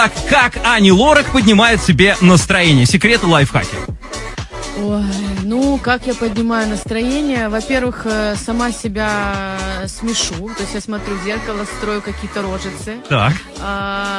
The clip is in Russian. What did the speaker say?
Так как Ани Лорак поднимает себе настроение? Секреты лайфхаки. Ой, ну, как я поднимаю настроение? Во-первых, э, сама себя смешу. То есть я смотрю в зеркало, строю какие-то рожицы. Так. А,